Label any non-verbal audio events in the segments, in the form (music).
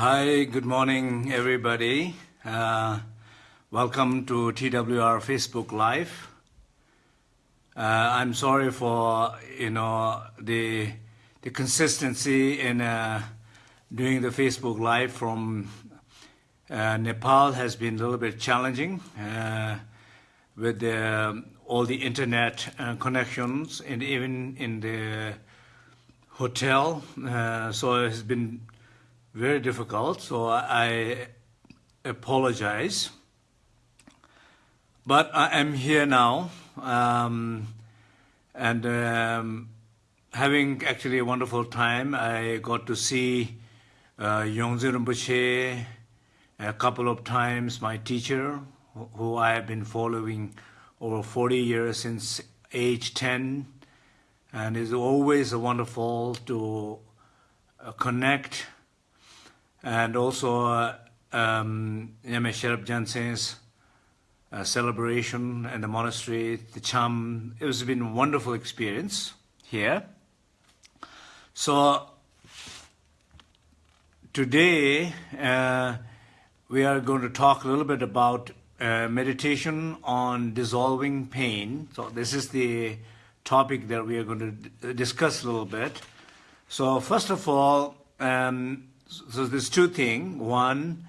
Hi, good morning, everybody. Uh, welcome to TWR Facebook Live. Uh, I'm sorry for you know the the consistency in uh, doing the Facebook Live from uh, Nepal has been a little bit challenging uh, with the, all the internet uh, connections and even in the hotel. so it has been very difficult, so I apologize. But I am here now, um, and um, having actually a wonderful time. I got to see uh, Yongdzin Rinpoche a couple of times, my teacher, who I have been following over 40 years since age 10, and it's always wonderful to uh, connect and also uh, um, Sherab Gyaltsen's uh, celebration in the monastery, the Cham. It has been a wonderful experience here. So today uh, we are going to talk a little bit about uh, meditation on dissolving pain. So this is the topic that we are going to discuss a little bit. So first of all, um, so there's two things. One,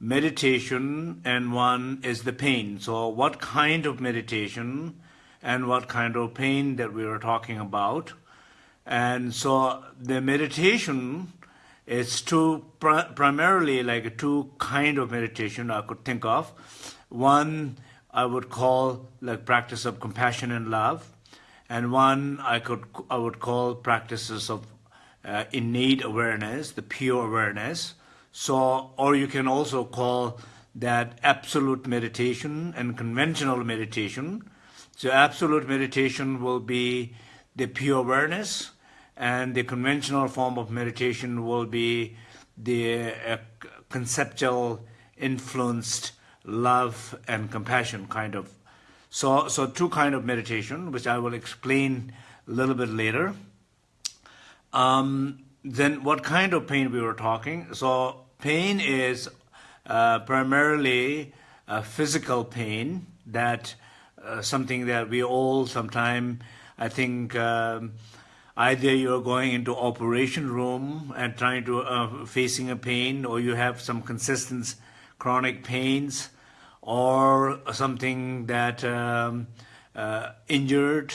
meditation, and one is the pain. So what kind of meditation and what kind of pain that we are talking about. And so the meditation is two primarily like two kind of meditation I could think of. One I would call like practice of compassion and love, and one I could I would call practices of uh, innate awareness, the pure awareness. So, or you can also call that absolute meditation and conventional meditation. So absolute meditation will be the pure awareness and the conventional form of meditation will be the uh, conceptual influenced love and compassion kind of. So, so two kind of meditation, which I will explain a little bit later. Um, then what kind of pain we were talking? So pain is uh, primarily a physical pain that uh, something that we all sometime I think um, either you're going into operation room and trying to uh, facing a pain or you have some consistent chronic pains or something that um, uh, injured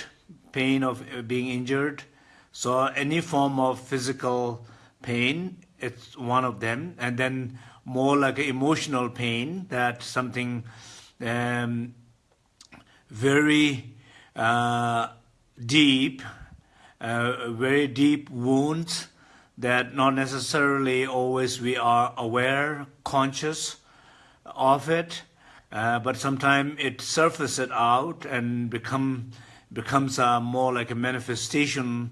pain of uh, being injured so any form of physical pain, it's one of them. And then more like emotional pain, that something um, very uh, deep, uh, very deep wounds that not necessarily always we are aware, conscious of it, uh, but sometimes it surfaces out and become becomes uh, more like a manifestation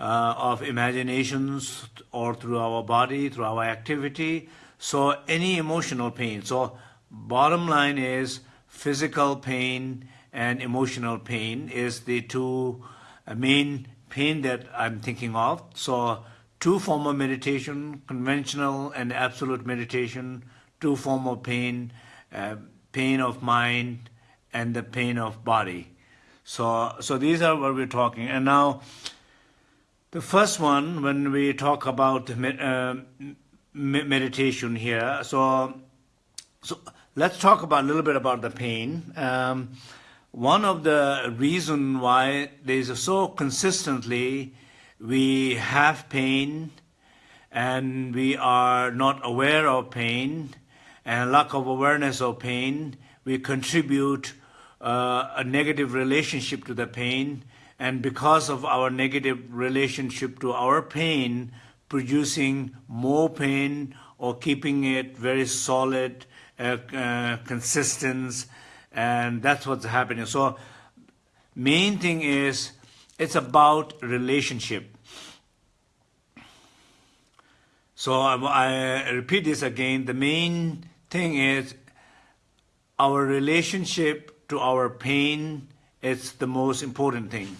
uh, of imaginations or through our body, through our activity. So any emotional pain. So bottom line is physical pain and emotional pain is the two uh, main pain that I'm thinking of. So two form of meditation, conventional and absolute meditation, two form of pain, uh, pain of mind and the pain of body. So, so these are what we're talking. And now, the first one, when we talk about uh, meditation here, so so let's talk about a little bit about the pain. Um, one of the reason why there's so consistently we have pain and we are not aware of pain and lack of awareness of pain, we contribute uh, a negative relationship to the pain and because of our negative relationship to our pain, producing more pain or keeping it very solid, uh, uh, consistent, and that's what's happening. So main thing is it's about relationship. So I, I repeat this again. The main thing is our relationship to our pain is the most important thing.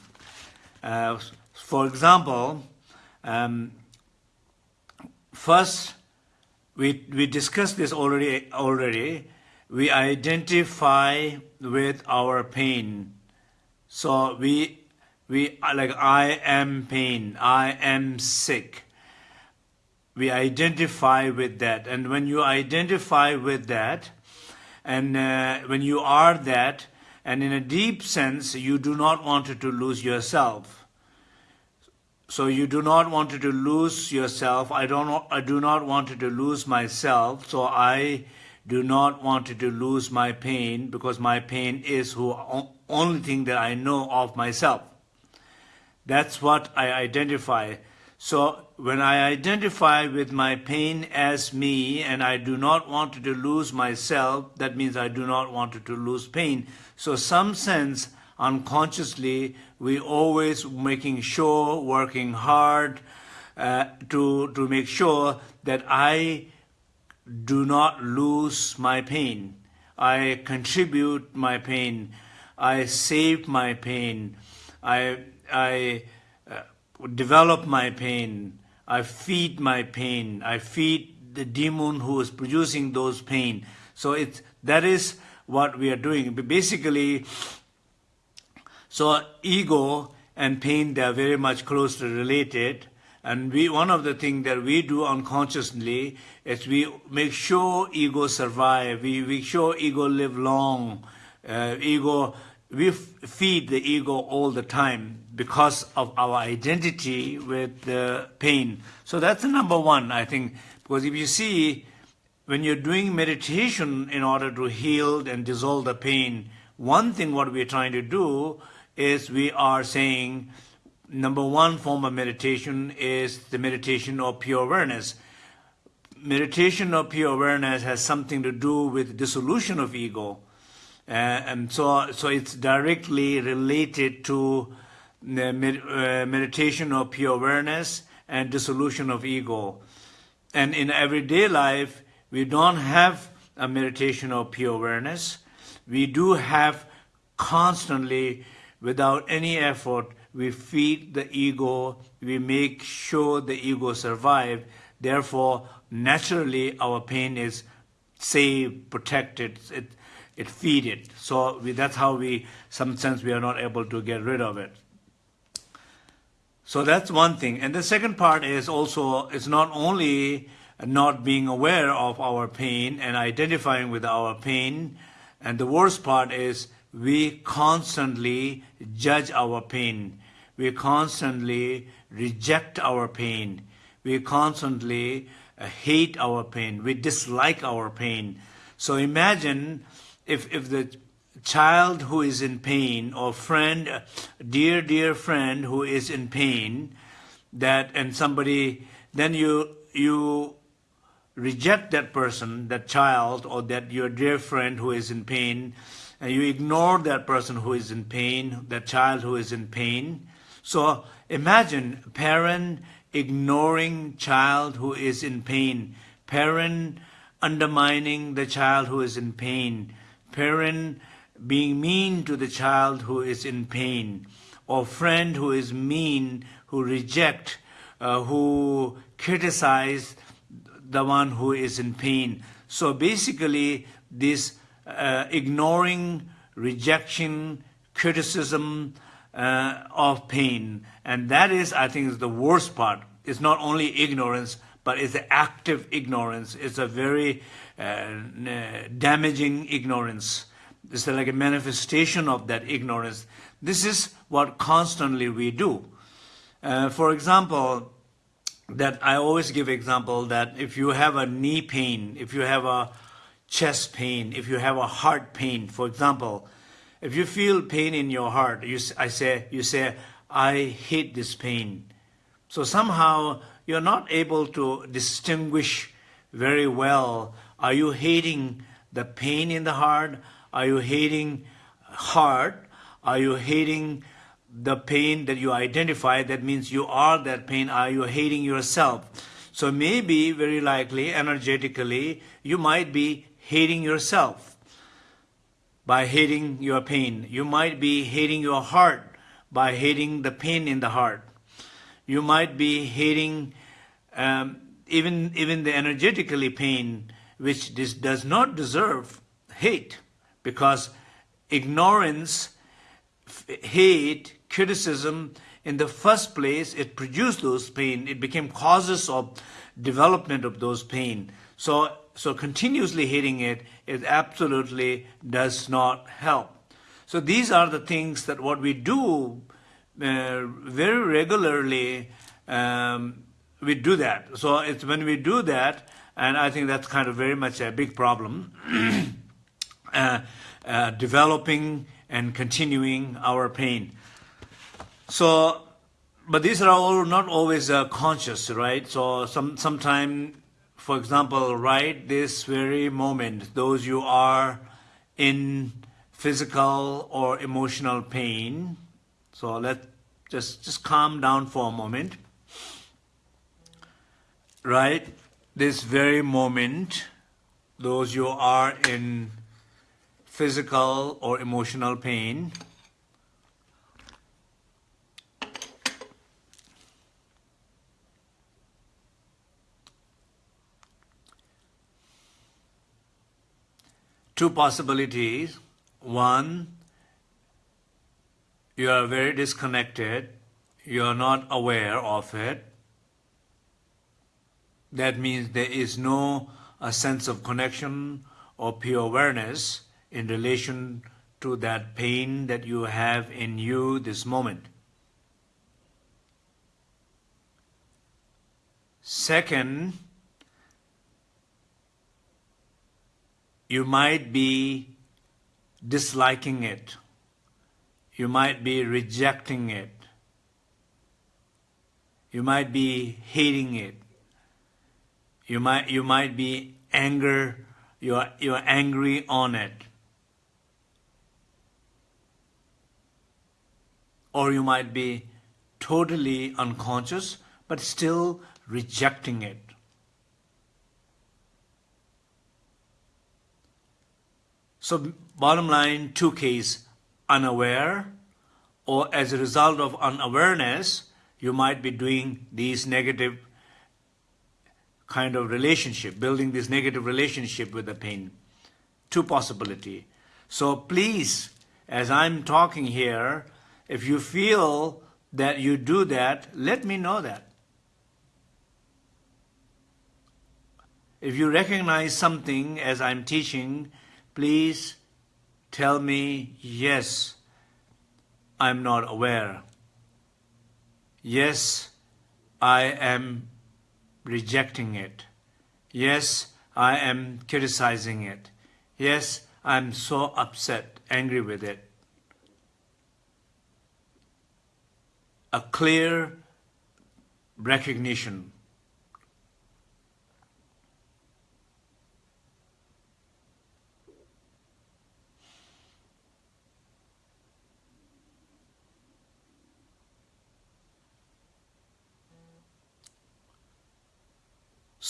Uh, for example, um, first we, we discussed this already, already. We identify with our pain. So we, we like, I am pain, I am sick. We identify with that. And when you identify with that, and uh, when you are that, and in a deep sense, you do not want to lose yourself. So you do not want to lose yourself. I don't. I do not want to lose myself. So I do not want to lose my pain because my pain is who only thing that I know of myself. That's what I identify. So when I identify with my pain as me and I do not want to lose myself, that means I do not want to lose pain. So some sense, unconsciously, we always making sure, working hard uh, to, to make sure that I do not lose my pain. I contribute my pain. I save my pain. I, I uh, develop my pain. I feed my pain. I feed the demon who is producing those pain. So it's, that is what we are doing. Basically, so ego and pain, they are very much closely related. And we, one of the things that we do unconsciously is we make sure ego survive. We make sure ego live long. Uh, ego, we feed the ego all the time because of our identity with the pain. So that's the number one, I think. Because if you see, when you're doing meditation in order to heal and dissolve the pain, one thing what we're trying to do is we are saying number one form of meditation is the meditation of pure awareness. Meditation of pure awareness has something to do with dissolution of ego. Uh, and so, so it's directly related to med uh, meditation of pure awareness and dissolution of ego. And in everyday life, we don't have a meditation of pure awareness. We do have constantly, without any effort, we feed the ego, we make sure the ego survive. Therefore, naturally, our pain is saved, protected, it, it feed it. So we, that's how we, some sense, we are not able to get rid of it. So that's one thing. And the second part is also, it's not only not being aware of our pain and identifying with our pain. And the worst part is we constantly judge our pain. We constantly reject our pain. We constantly uh, hate our pain. We dislike our pain. So imagine if, if the child who is in pain or friend, dear, dear friend who is in pain, that and somebody, then you, you reject that person, that child, or that your dear friend who is in pain, and you ignore that person who is in pain, that child who is in pain. So imagine parent ignoring child who is in pain, parent undermining the child who is in pain, parent being mean to the child who is in pain, or friend who is mean, who reject, uh, who criticize the one who is in pain. So basically, this uh, ignoring, rejection, criticism uh, of pain, and that is, I think, is the worst part. It's not only ignorance, but it's active ignorance. It's a very uh, damaging ignorance. It's like a manifestation of that ignorance. This is what constantly we do. Uh, for example, that I always give example that if you have a knee pain, if you have a chest pain, if you have a heart pain, for example, if you feel pain in your heart, you, I say, you say, I hate this pain. So somehow you're not able to distinguish very well. Are you hating the pain in the heart? Are you hating heart? Are you hating the pain that you identify, that means you are that pain, are you hating yourself? So maybe, very likely, energetically, you might be hating yourself by hating your pain. You might be hating your heart by hating the pain in the heart. You might be hating um, even, even the energetically pain, which this does not deserve hate, because ignorance, hate, criticism, in the first place, it produced those pain. It became causes of development of those pain. So, so continuously hating it, it absolutely does not help. So these are the things that what we do uh, very regularly, um, we do that. So it's when we do that, and I think that's kind of very much a big problem, (clears throat) uh, uh, developing and continuing our pain. So, but these are all not always uh, conscious, right? So some sometime, for example, right this very moment, those you are in physical or emotional pain. So let just just calm down for a moment. Right, this very moment, those you are in physical or emotional pain. two possibilities. One, you are very disconnected, you are not aware of it. That means there is no a sense of connection or pure awareness in relation to that pain that you have in you this moment. Second, you might be disliking it. You might be rejecting it. You might be hating it. You might, you might be anger, you're, you're angry on it. Or you might be totally unconscious, but still rejecting it. So bottom line, two cases, unaware or as a result of unawareness, you might be doing these negative kind of relationship, building this negative relationship with the pain. Two possibility. So please, as I'm talking here, if you feel that you do that, let me know that. If you recognize something as I'm teaching Please tell me, yes, I'm not aware. Yes, I am rejecting it. Yes, I am criticizing it. Yes, I'm so upset, angry with it. A clear recognition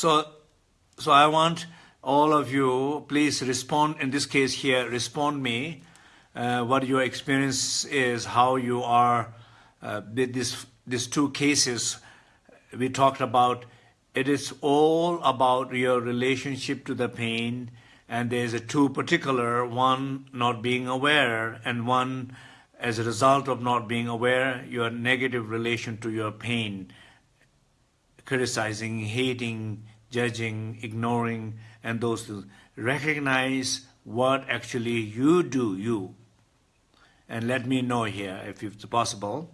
So, so I want all of you, please respond, in this case here, respond me, uh, what your experience is, how you are, uh, this, these two cases we talked about, it is all about your relationship to the pain, and there's a two particular, one not being aware, and one as a result of not being aware, your negative relation to your pain criticizing, hating, judging, ignoring, and those things. Recognize what actually you do, you. And let me know here if it's possible.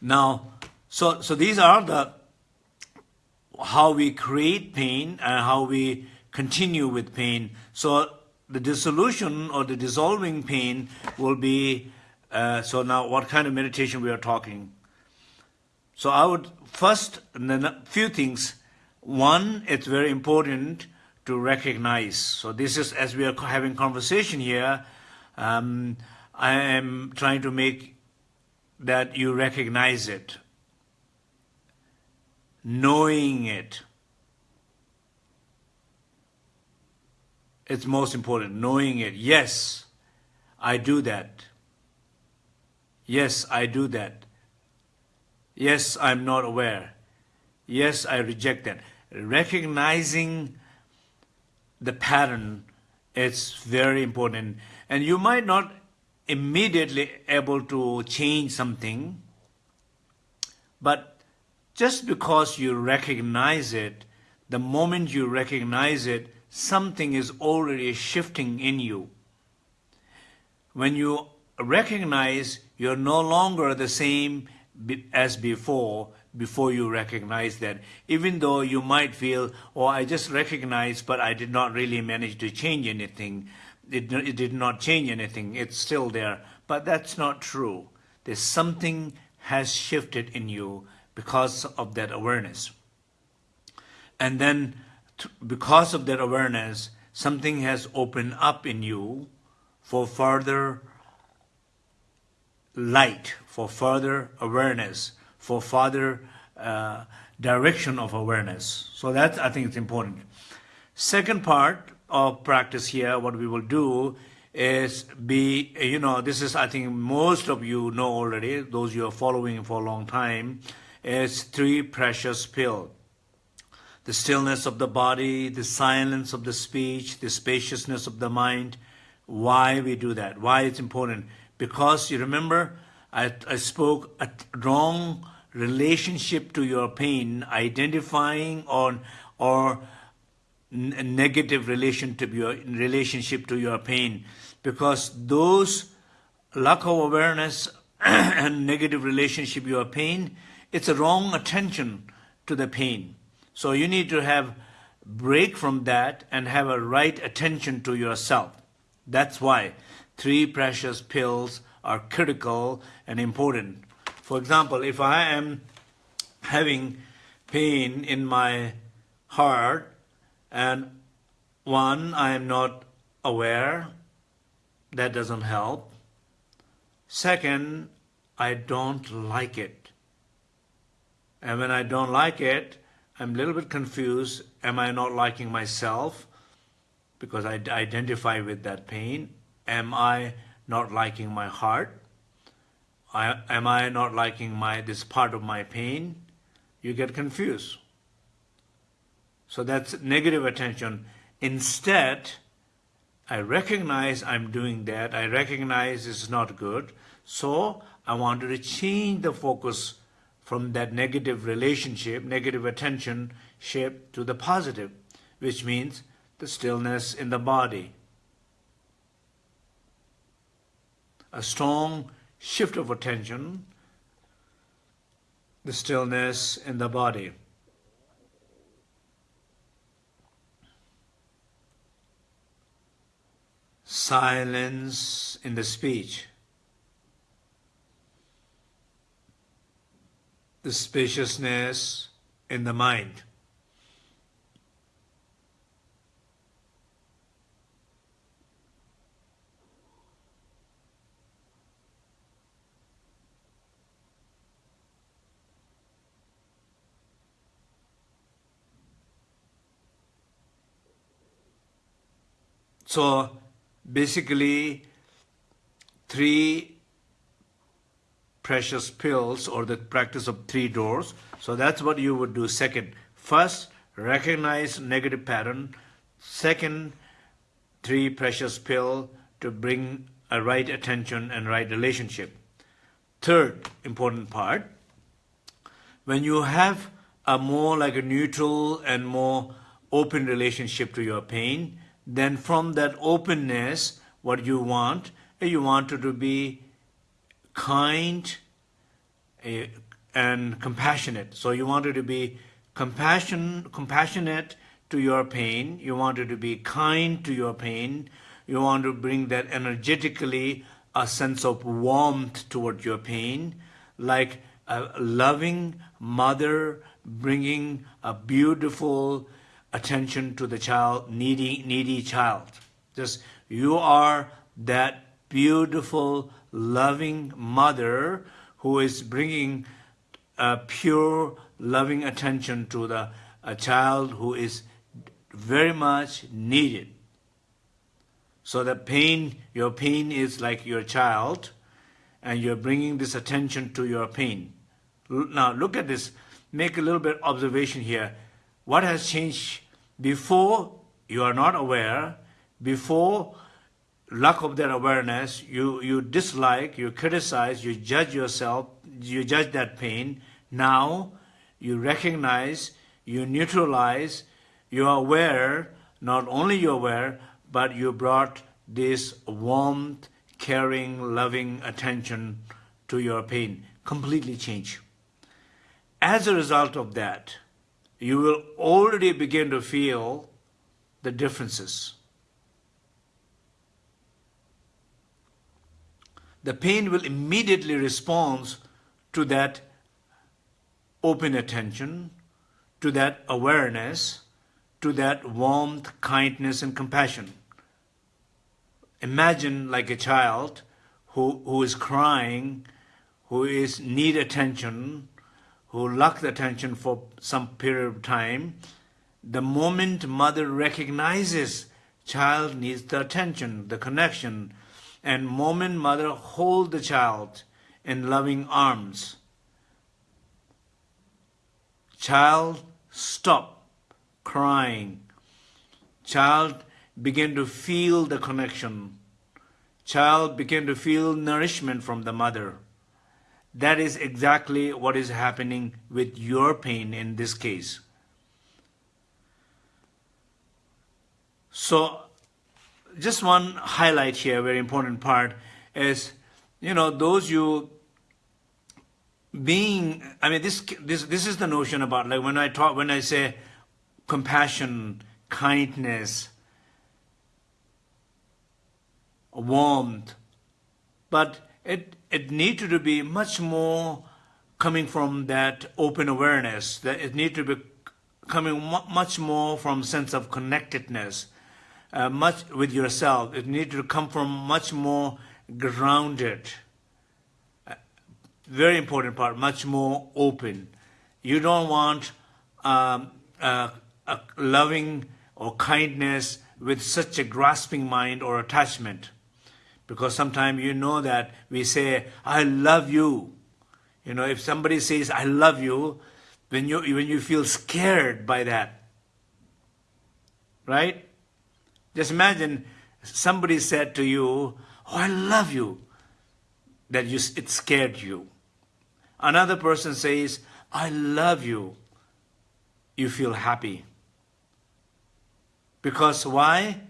Now, so, so these are the how we create pain and how we continue with pain. So the dissolution or the dissolving pain will be, uh, so now what kind of meditation we are talking? So I would first, and then a few things. One, it's very important to recognize. So this is, as we are having conversation here, um, I am trying to make that you recognize it, knowing it. It's most important, knowing it. Yes, I do that. Yes, I do that. Yes, I'm not aware. yes, I reject that. Recognizing the pattern is very important. And you might not immediately able to change something, but just because you recognize it, the moment you recognize it, something is already shifting in you. When you recognize you're no longer the same as before, before you recognize that. Even though you might feel, oh, I just recognized, but I did not really manage to change anything. It, it did not change anything. It's still there. But that's not true. There's something has shifted in you because of that awareness. And then because of that awareness, something has opened up in you for further light, for further awareness, for further uh, direction of awareness. So that I think is important. Second part of practice here, what we will do is be, you know, this is, I think most of you know already, those you are following for a long time, is three precious pill. The stillness of the body, the silence of the speech, the spaciousness of the mind. Why we do that? Why it's important? Because you remember, I, I spoke a wrong relationship to your pain, identifying on or negative relation to your relationship to your pain, because those lack of awareness (clears throat) and negative relationship your pain, it's a wrong attention to the pain. So you need to have break from that and have a right attention to yourself. That's why three precious pills are critical and important. For example, if I am having pain in my heart and one, I am not aware, that doesn't help. Second, I don't like it. And when I don't like it, I'm a little bit confused. Am I not liking myself? Because I identify with that pain. Am I not liking my heart? I, am I not liking my this part of my pain? You get confused. So that's negative attention. Instead, I recognize I'm doing that. I recognize it's not good. So I wanted to change the focus from that negative relationship, negative attention shape to the positive, which means the stillness in the body. A strong shift of attention, the stillness in the body. Silence in the speech. The spaciousness in the mind. So basically, three precious pills or the practice of three doors. So that's what you would do second. First, recognize negative pattern. Second, three precious pill to bring a right attention and right relationship. Third important part, when you have a more like a neutral and more open relationship to your pain, then from that openness, what you want, eh, you want to be kind eh, and compassionate. So you wanted to be compassion, compassionate to your pain. You wanted to be kind to your pain. You want to bring that energetically a sense of warmth toward your pain, like a loving mother bringing a beautiful attention to the child, needy, needy child. Just you are that beautiful, loving mother who is bringing a pure, loving attention to the a child who is very much needed. So the pain, your pain is like your child, and you're bringing this attention to your pain. Now look at this. make a little bit observation here. What has changed before you are not aware, before lack of that awareness, you, you dislike, you criticize, you judge yourself, you judge that pain. Now you recognize, you neutralize, you are aware, not only you're aware, but you brought this warmth, caring, loving attention to your pain. Completely change. As a result of that, you will already begin to feel the differences. The pain will immediately respond to that open attention, to that awareness, to that warmth, kindness, and compassion. Imagine like a child who, who is crying, who is need attention, who lack the attention for some period of time. The moment mother recognizes child needs the attention, the connection, and moment mother hold the child in loving arms, child stop crying. Child begin to feel the connection. Child begin to feel nourishment from the mother. That is exactly what is happening with your pain in this case. So, just one highlight here, very important part, is, you know, those you being, I mean, this, this, this is the notion about, like, when I talk, when I say compassion, kindness, warmth, but it, it needed to be much more coming from that open awareness, that it needs to be coming much more from sense of connectedness, uh, much with yourself. It needs to come from much more grounded, uh, very important part, much more open. You don't want um, a loving or kindness with such a grasping mind or attachment. Because sometimes you know that we say, I love you. You know, if somebody says, I love you, when you, when you feel scared by that, right? Just imagine somebody said to you, oh, I love you, that you, it scared you. Another person says, I love you, you feel happy. Because why?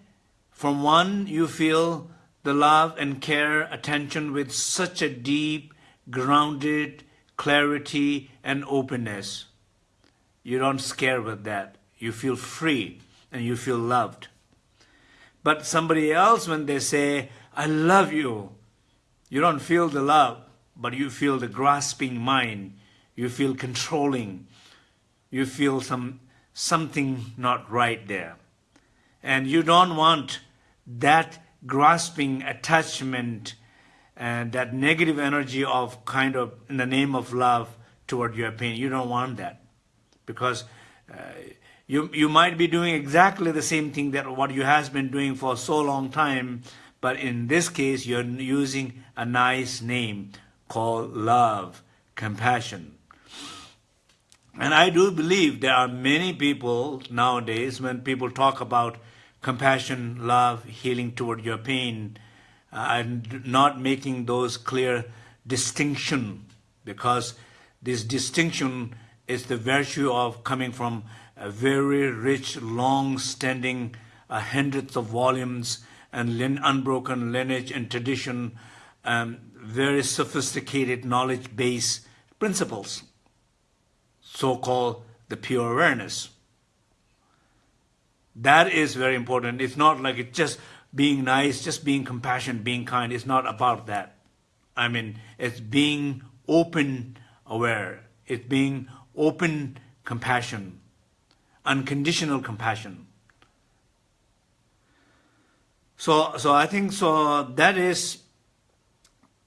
From one, you feel the love and care, attention with such a deep, grounded clarity and openness. You don't scare with that. You feel free and you feel loved. But somebody else, when they say, I love you, you don't feel the love, but you feel the grasping mind. You feel controlling. You feel some something not right there. And you don't want that grasping attachment and that negative energy of kind of in the name of love toward your pain. You don't want that because uh, you, you might be doing exactly the same thing that what you has been doing for so long time, but in this case, you're using a nice name called love, compassion. And I do believe there are many people nowadays, when people talk about compassion, love, healing toward your pain, uh, and not making those clear distinction because this distinction is the virtue of coming from a very rich, long-standing, uh, hundreds of volumes and unbroken lineage and tradition, um, very sophisticated knowledge base principles, so-called the pure awareness. That is very important. It's not like it's just being nice, just being compassionate, being kind. It's not about that. I mean, it's being open aware. It's being open compassion, unconditional compassion. So, so I think so that is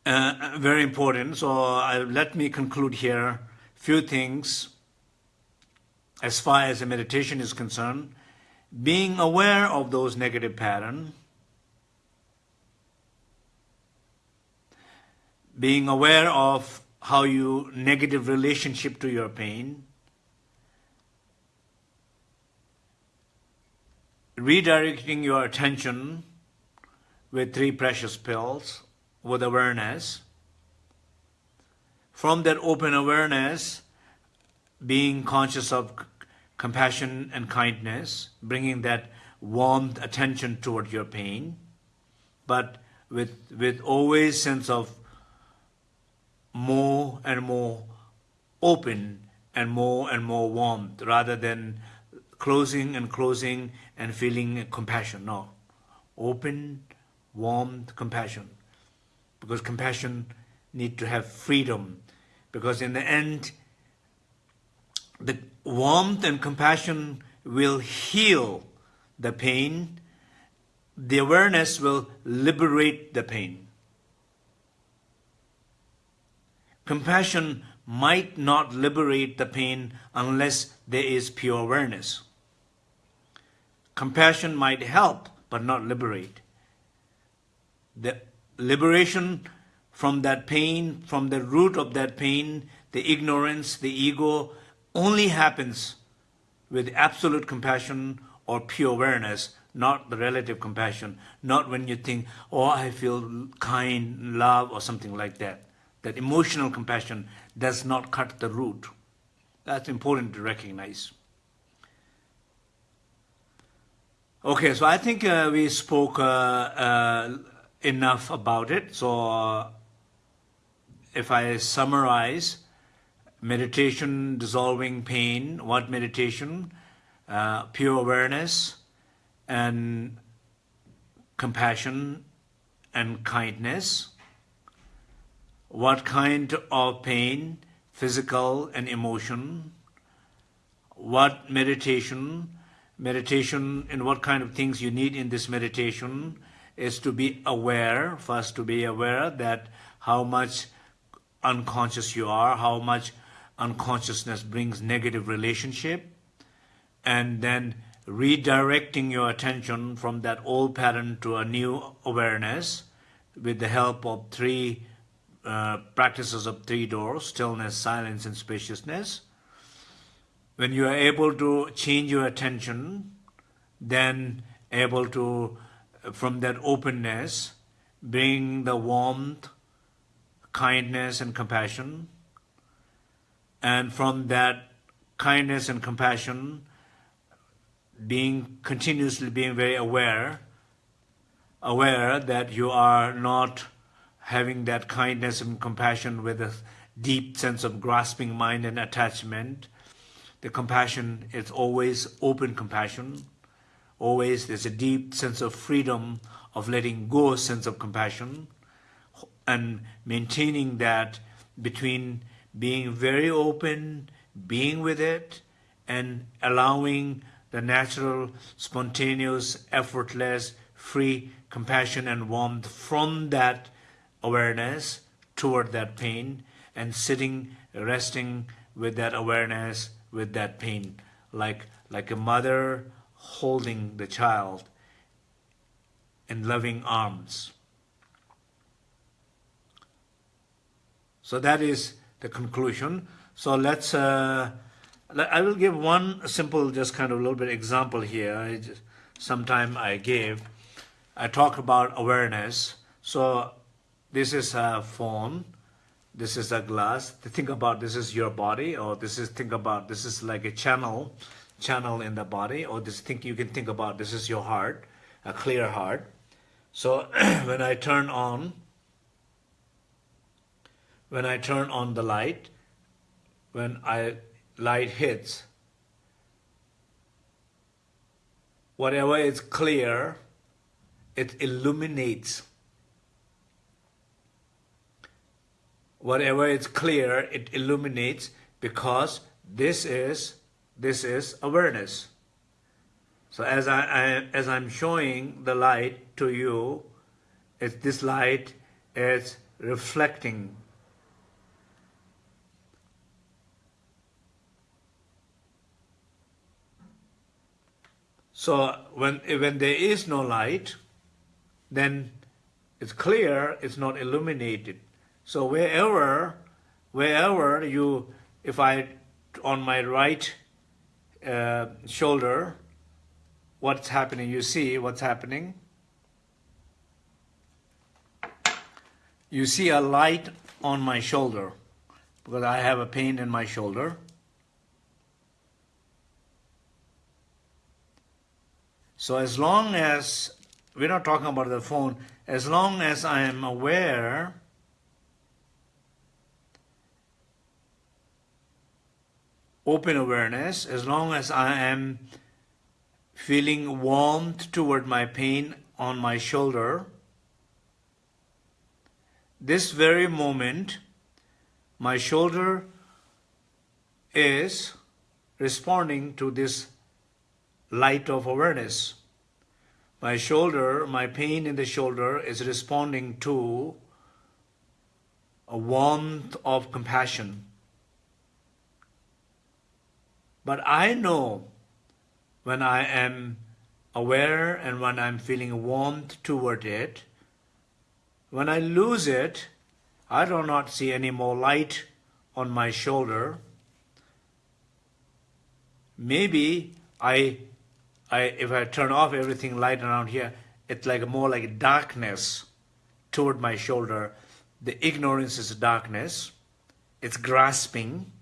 uh, very important. So I, let me conclude here. Few things as far as the meditation is concerned being aware of those negative patterns, being aware of how you negative relationship to your pain, redirecting your attention with three precious pills with awareness. From that open awareness, being conscious of compassion and kindness, bringing that warmth attention toward your pain, but with, with always sense of more and more open and more and more warmth rather than closing and closing and feeling compassion. No. Open, warmth, compassion. Because compassion need to have freedom. Because in the end, the warmth and compassion will heal the pain. The awareness will liberate the pain. Compassion might not liberate the pain unless there is pure awareness. Compassion might help, but not liberate. The liberation from that pain, from the root of that pain, the ignorance, the ego, only happens with absolute compassion or pure awareness, not the relative compassion, not when you think, oh, I feel kind, love, or something like that. That emotional compassion does not cut the root. That's important to recognize. Okay, so I think uh, we spoke uh, uh, enough about it. So if I summarize, meditation dissolving pain, what meditation? Uh, pure awareness and compassion and kindness. What kind of pain? Physical and emotion. What meditation? Meditation and what kind of things you need in this meditation is to be aware, first to be aware that how much unconscious you are, how much unconsciousness brings negative relationship, and then redirecting your attention from that old pattern to a new awareness with the help of three uh, practices of three doors, stillness, silence, and spaciousness. When you are able to change your attention, then able to, from that openness, bring the warmth, kindness, and compassion. And from that kindness and compassion, being continuously being very aware, aware that you are not having that kindness and compassion with a deep sense of grasping mind and attachment. The compassion is always open compassion. Always there's a deep sense of freedom of letting go sense of compassion and maintaining that between being very open, being with it, and allowing the natural, spontaneous, effortless, free compassion and warmth from that awareness toward that pain and sitting, resting with that awareness, with that pain, like, like a mother holding the child in loving arms. So that is the conclusion. So let's uh, I will give one simple, just kind of a little bit example here. I just, sometime I gave. I talked about awareness. So this is a phone. This is a glass. Think about this is your body, or this is think about this is like a channel, channel in the body, or this think you can think about this is your heart, a clear heart. So (clears throat) when I turn on, when I turn on the light, when I light hits, whatever is clear, it illuminates. Whatever is clear, it illuminates because this is this is awareness. So as I, I as I'm showing the light to you, it's this light is reflecting So when, when there is no light, then it's clear, it's not illuminated. So wherever, wherever you, if I, on my right uh, shoulder, what's happening. You see what's happening. You see a light on my shoulder because I have a pain in my shoulder. So as long as, we're not talking about the phone, as long as I am aware open awareness, as long as I am feeling warmth toward my pain on my shoulder, this very moment, my shoulder is responding to this light of awareness. My shoulder, my pain in the shoulder is responding to a warmth of compassion. But I know when I am aware and when I'm feeling warmth toward it, when I lose it, I do not see any more light on my shoulder. Maybe I I, if I turn off everything light around here, it's like more like darkness toward my shoulder. The ignorance is darkness. It's grasping.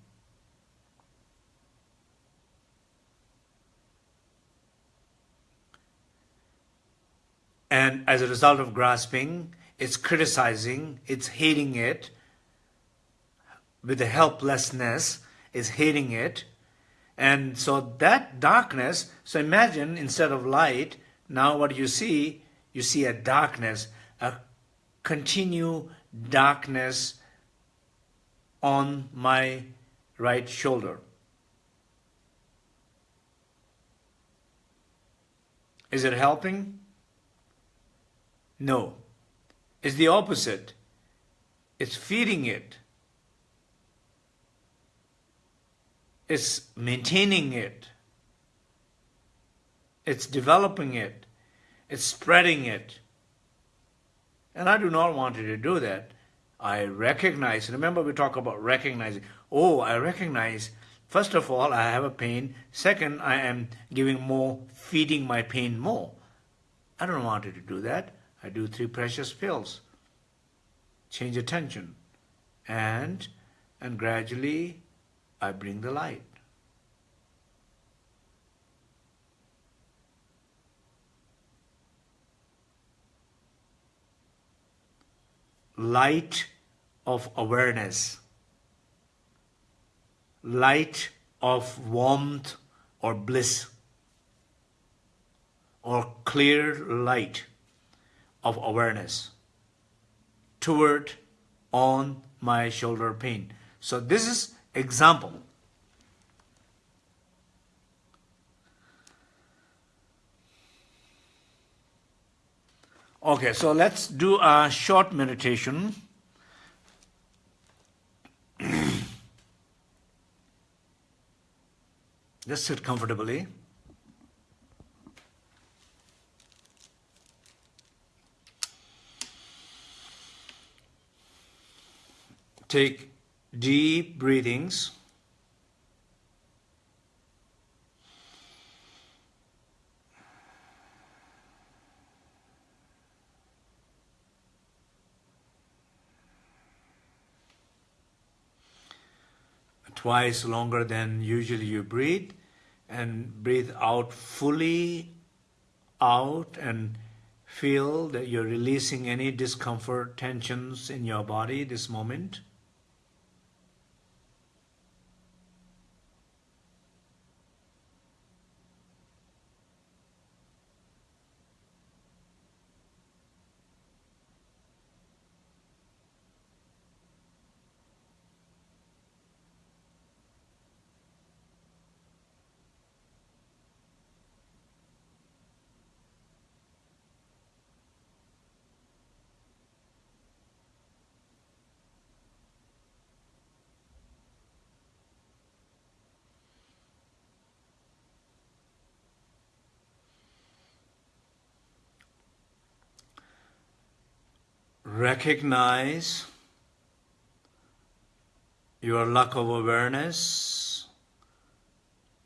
And as a result of grasping, it's criticizing, it's hating it. With the helplessness, is hating it. And so that darkness, so imagine instead of light, now what you see, you see a darkness, a continue darkness on my right shoulder. Is it helping? No. It's the opposite. It's feeding it. It's maintaining it. It's developing it. It's spreading it. And I do not want you to do that. I recognize, remember we talk about recognizing. Oh, I recognize, first of all, I have a pain. Second, I am giving more, feeding my pain more. I don't want you to do that. I do three precious pills. Change attention. And, and gradually I bring the light. Light of awareness, light of warmth or bliss, or clear light of awareness toward on my shoulder pain. So this is Example. Okay, so let's do a short meditation. (clears throat) Just sit comfortably. Take deep breathings. Twice longer than usually you breathe and breathe out fully out and feel that you're releasing any discomfort, tensions in your body this moment. Recognize your lack of awareness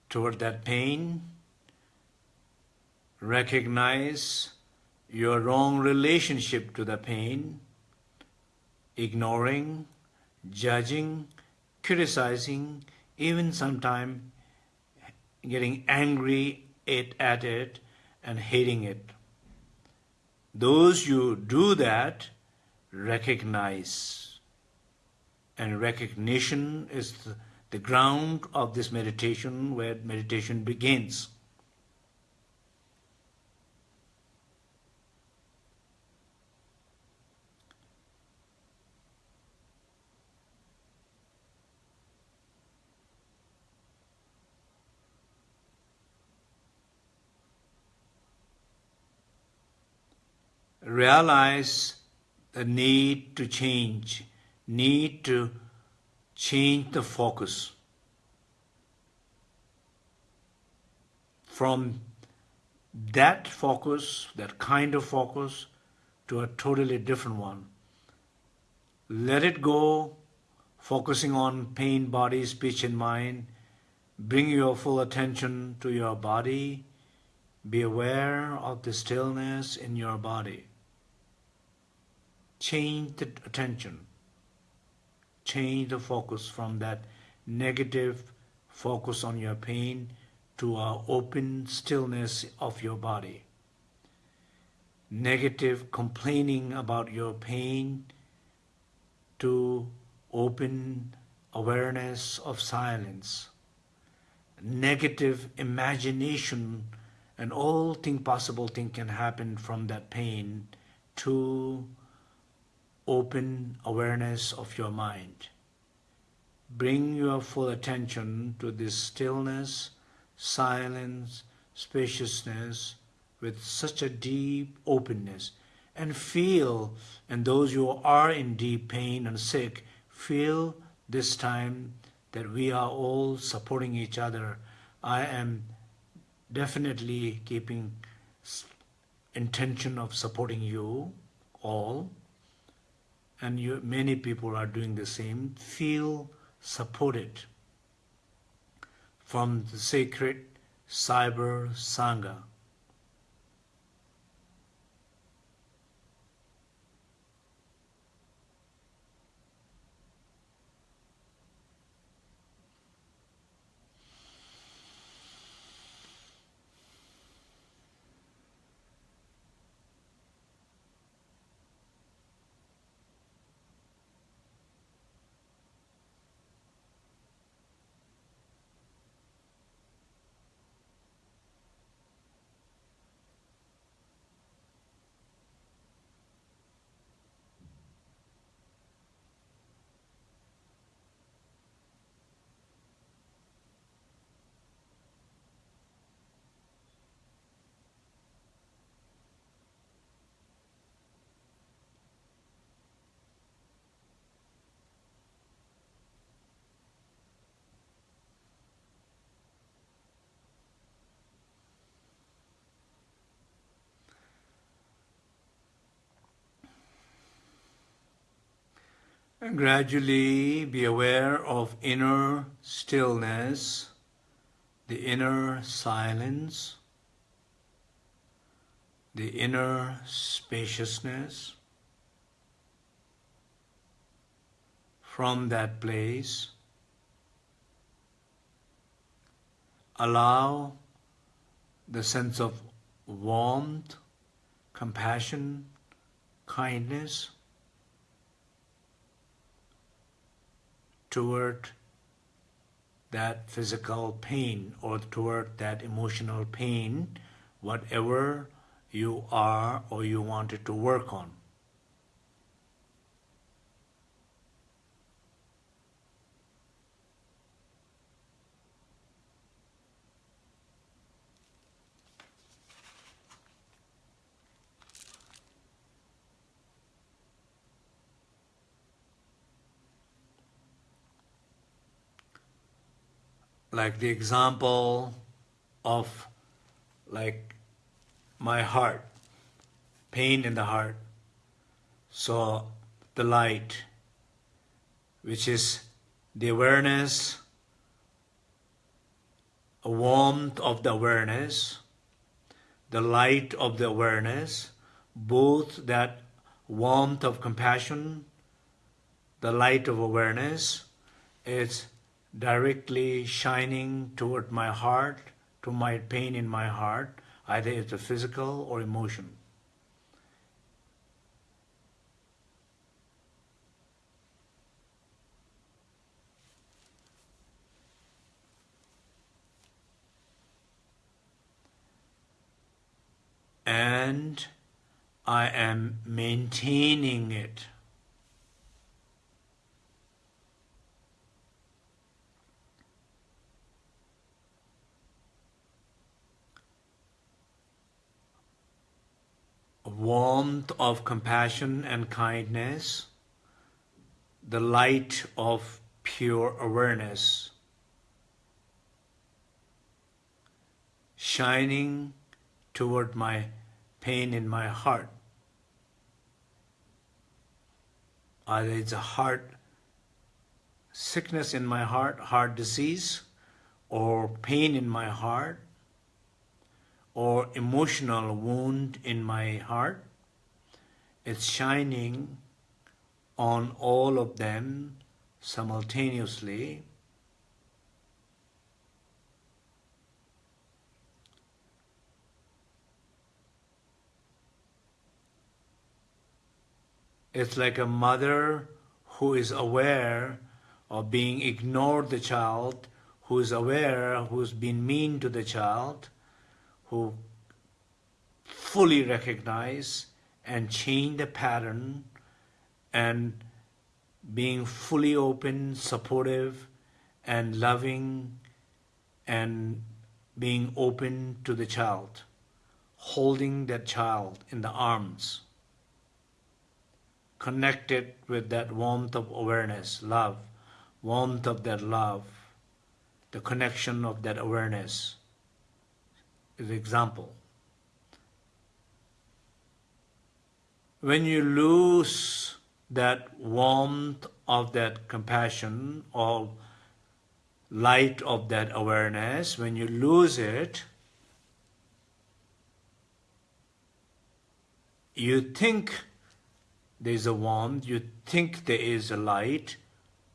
toward that pain recognize your wrong relationship to the pain, ignoring, judging, criticizing, even sometimes getting angry at, at it and hating it. Those you do that recognize. And recognition is the, the ground of this meditation where meditation begins. realize the need to change, need to change the focus from that focus, that kind of focus, to a totally different one. Let it go, focusing on pain, body, speech, and mind. Bring your full attention to your body. Be aware of the stillness in your body change the attention, change the focus from that negative focus on your pain to a open stillness of your body. Negative complaining about your pain to open awareness of silence. Negative imagination and all thing possible thing can happen from that pain to open awareness of your mind. Bring your full attention to this stillness, silence, spaciousness with such a deep openness and feel, and those who are in deep pain and sick, feel this time that we are all supporting each other. I am definitely keeping intention of supporting you all and you, many people are doing the same, feel supported from the sacred Cyber Sangha. And gradually be aware of inner stillness, the inner silence, the inner spaciousness. From that place, allow the sense of warmth, compassion, kindness toward that physical pain or toward that emotional pain, whatever you are or you wanted to work on. Like the example of like my heart, pain in the heart. So the light, which is the awareness, a warmth of the awareness, the light of the awareness, both that warmth of compassion, the light of awareness, is directly shining toward my heart, to my pain in my heart, either it's a physical or emotion. and I am maintaining it. Warmth of compassion and kindness, the light of pure awareness, shining toward my pain in my heart. Uh, Either it's a heart sickness in my heart, heart disease, or pain in my heart, or emotional wound in my heart. It's shining on all of them simultaneously It's like a mother who is aware of being ignored the child, who is aware, who's been mean to the child, who fully recognize and change the pattern and being fully open, supportive, and loving, and being open to the child, holding that child in the arms connected with that warmth of awareness, love, warmth of that love, the connection of that awareness is example. When you lose that warmth of that compassion or light of that awareness, when you lose it, you think there is a warmth, you think there is a light,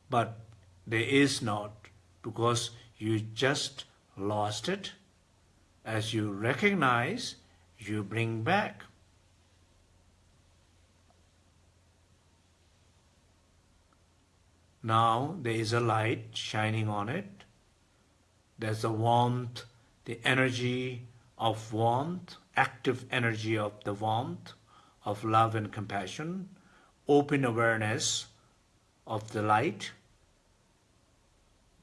but there is not because you just lost it. As you recognize, you bring back. Now there is a light shining on it. There's a warmth, the energy of warmth, active energy of the warmth of love and compassion, open awareness of the light,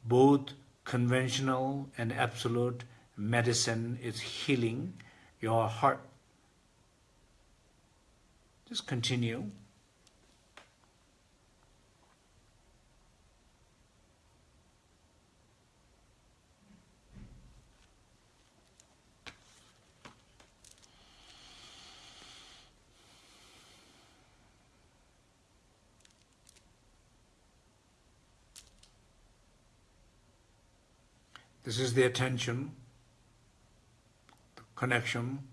both conventional and absolute medicine is healing your heart. Just continue. This is the attention, connection.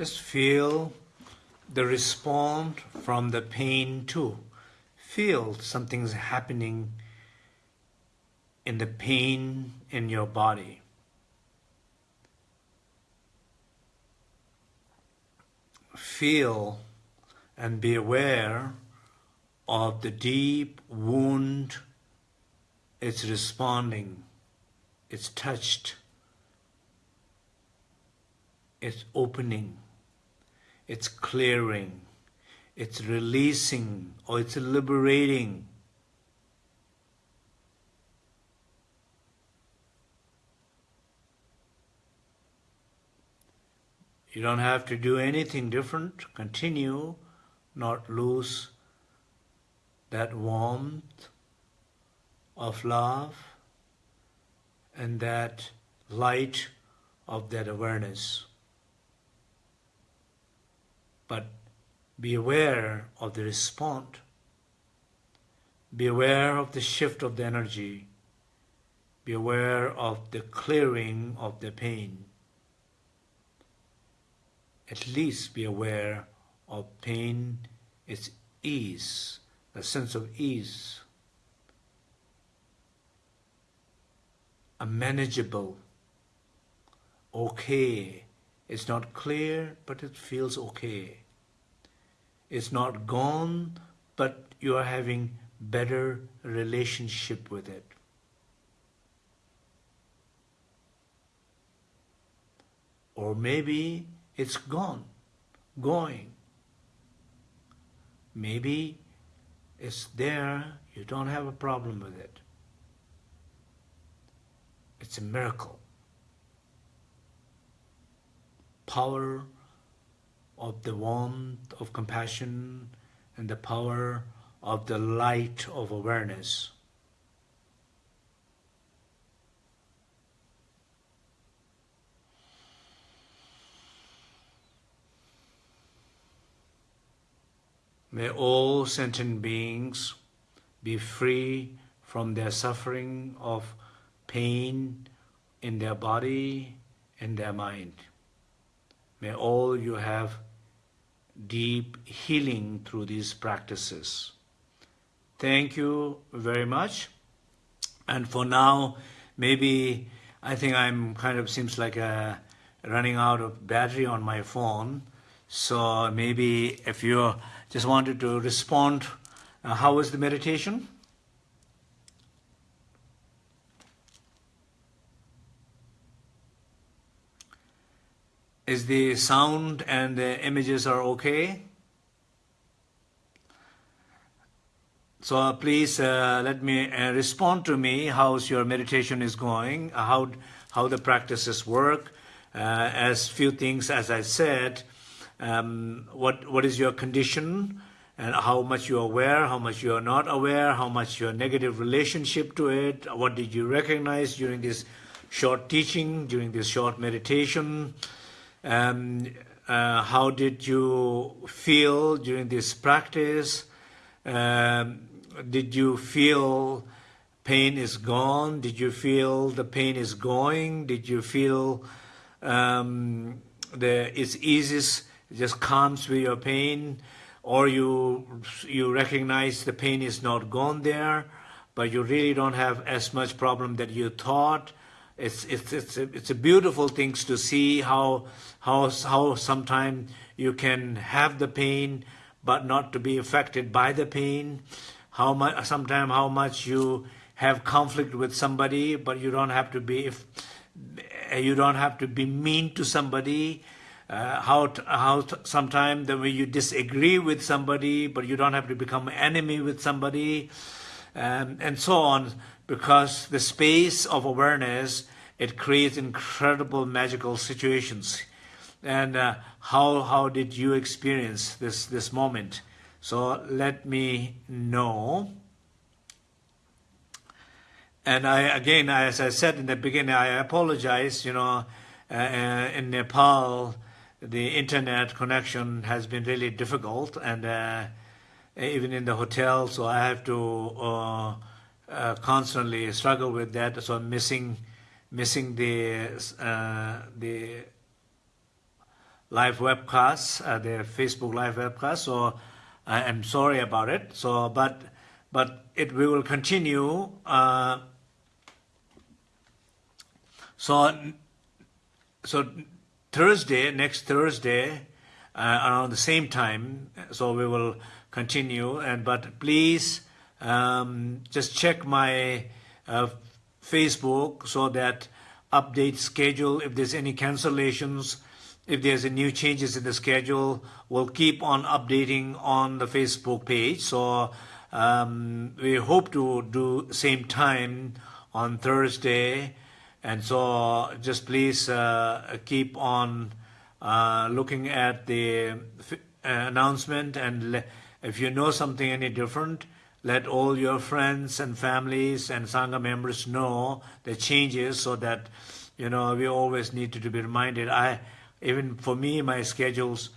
Just feel the response from the pain too. Feel something's happening in the pain in your body. Feel and be aware of the deep wound it's responding, it's touched, it's opening, it's clearing, it's releasing, or it's liberating. You don't have to do anything different. Continue, not lose that warmth of love and that light of that awareness. But be aware of the response. Be aware of the shift of the energy. Be aware of the clearing of the pain at least be aware of pain, its ease, the sense of ease, a manageable, okay. It's not clear, but it feels okay. It's not gone, but you are having better relationship with it. Or maybe it's gone, going. Maybe it's there, you don't have a problem with it. It's a miracle. Power of the warmth of compassion and the power of the light of awareness. May all sentient beings be free from their suffering of pain in their body and their mind. May all you have deep healing through these practices. Thank you very much. And for now, maybe I think I'm kind of seems like a running out of battery on my phone. So maybe if you just wanted to respond. Uh, how was the meditation? Is the sound and the images are okay? So uh, please uh, let me uh, respond to me how's your meditation is going, uh, how, how the practices work. Uh, as few things, as I said, um, what what is your condition and how much you are aware, how much you are not aware, how much your negative relationship to it, what did you recognize during this short teaching, during this short meditation, um, uh, how did you feel during this practice, um, did you feel pain is gone, did you feel the pain is going, did you feel um, the, it's easiest it just calms with your pain, or you you recognize the pain is not gone there, but you really don't have as much problem that you thought. It's it's it's a, it's a beautiful things to see how how how sometimes you can have the pain but not to be affected by the pain. How much sometimes how much you have conflict with somebody, but you don't have to be if you don't have to be mean to somebody uh, how how sometimes the way you disagree with somebody, but you don't have to become enemy with somebody, um, and so on, because the space of awareness it creates incredible magical situations. And uh, how how did you experience this this moment? So let me know. And I again, as I said in the beginning, I apologize. You know, uh, uh in Nepal the internet connection has been really difficult and uh, even in the hotel so I have to uh, uh, constantly struggle with that so I'm missing missing the uh, the live webcast, uh, the Facebook live webcast. So I am sorry about it. So, but but it we will continue. Uh, so so Thursday, next Thursday, uh, around the same time. So we will continue. And but please um, just check my uh, Facebook so that update schedule if there's any cancellations if there's any new changes in the schedule we'll keep on updating on the facebook page. So um, we hope to do same time on thursday. And so just please uh, keep on uh, looking at the uh, announcement and if you know something any different let all your friends and families and Sangha members know the changes so that, you know, we always need to, be reminded. I, even for me, my schedules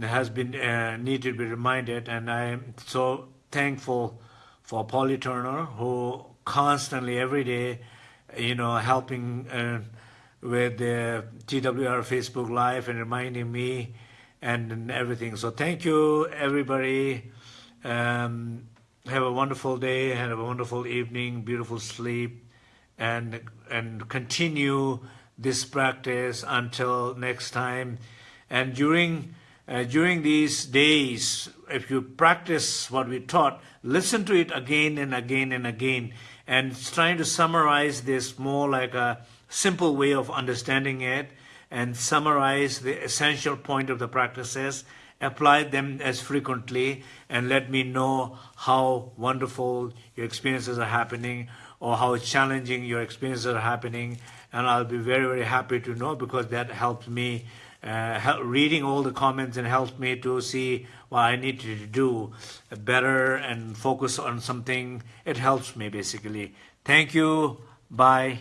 has been uh, need to be reminded and I'm so thankful for Polly Turner who constantly every day, you know, helping uh, with the TWR Facebook Live and reminding me and, and everything. So thank you, everybody. Um, have a wonderful day, have a wonderful evening, beautiful sleep, and and continue this practice until next time. And during uh, during these days, if you practice what we taught, listen to it again and again and again, and trying to summarize this more like a simple way of understanding it, and summarize the essential point of the practices apply them as frequently and let me know how wonderful your experiences are happening or how challenging your experiences are happening. And I'll be very very happy to know because that helps me uh, help, reading all the comments and helps me to see what I need to do better and focus on something. It helps me basically. Thank you. Bye